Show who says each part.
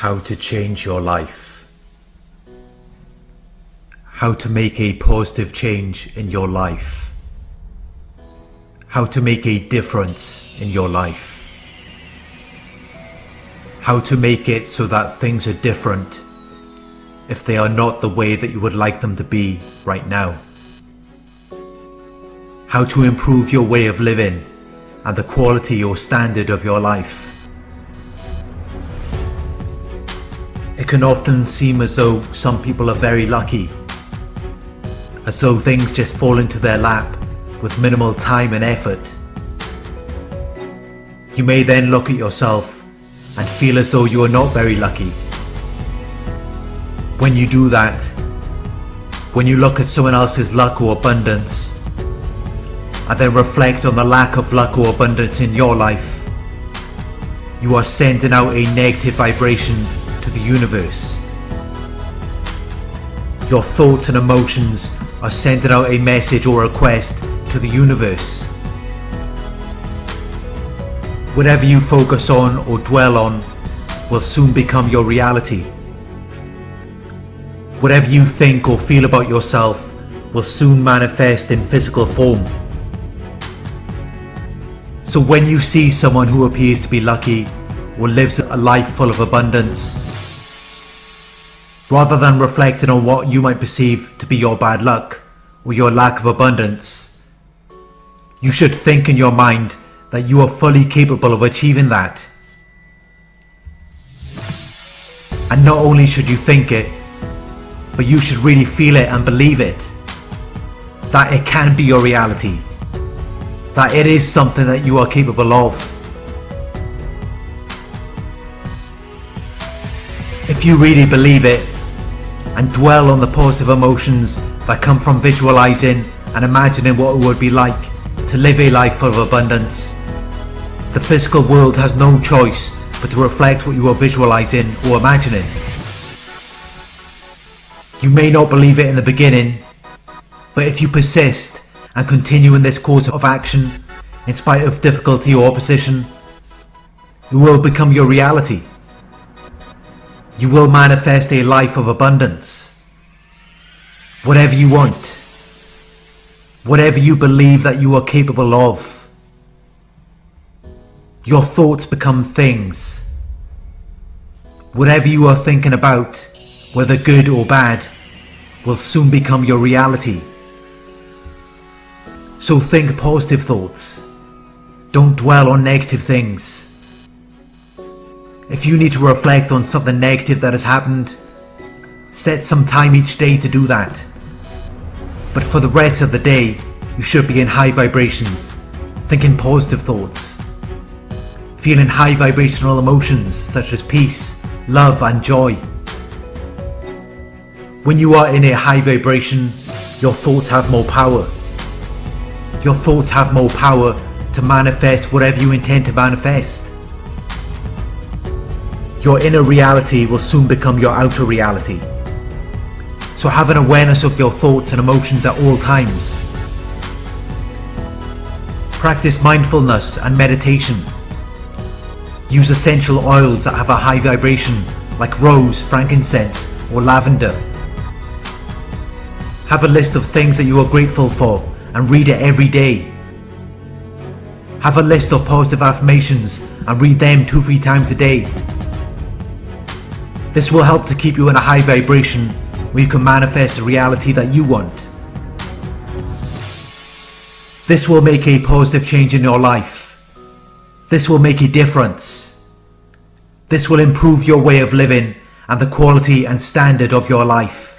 Speaker 1: How to change your life. How to make a positive change in your life. How to make a difference in your life. How to make it so that things are different if they are not the way that you would like them to be right now. How to improve your way of living and the quality or standard of your life. Can often seem as though some people are very lucky, as though things just fall into their lap with minimal time and effort. You may then look at yourself and feel as though you are not very lucky. When you do that, when you look at someone else's luck or abundance, and then reflect on the lack of luck or abundance in your life, you are sending out a negative vibration to the universe. Your thoughts and emotions are sending out a message or request to the universe. Whatever you focus on or dwell on will soon become your reality. Whatever you think or feel about yourself will soon manifest in physical form. So when you see someone who appears to be lucky or lives a life full of abundance, rather than reflecting on what you might perceive to be your bad luck or your lack of abundance, you should think in your mind that you are fully capable of achieving that. And not only should you think it, but you should really feel it and believe it. That it can be your reality that it is something that you are capable of. If you really believe it and dwell on the positive emotions that come from visualizing and imagining what it would be like to live a life full of abundance, the physical world has no choice but to reflect what you are visualizing or imagining. You may not believe it in the beginning, but if you persist and continue in this course of action in spite of difficulty or opposition, it will become your reality. You will manifest a life of abundance. Whatever you want, whatever you believe that you are capable of, your thoughts become things. Whatever you are thinking about, whether good or bad, will soon become your reality. So think positive thoughts. Don't dwell on negative things. If you need to reflect on something negative that has happened, set some time each day to do that. But for the rest of the day, you should be in high vibrations, thinking positive thoughts, feeling high vibrational emotions such as peace, love and joy. When you are in a high vibration, your thoughts have more power your thoughts have more power to manifest whatever you intend to manifest. Your inner reality will soon become your outer reality. So have an awareness of your thoughts and emotions at all times. Practice mindfulness and meditation. Use essential oils that have a high vibration like rose, frankincense or lavender. Have a list of things that you are grateful for and read it every day. Have a list of positive affirmations and read them two, three times a day. This will help to keep you in a high vibration where you can manifest the reality that you want. This will make a positive change in your life. This will make a difference. This will improve your way of living and the quality and standard of your life.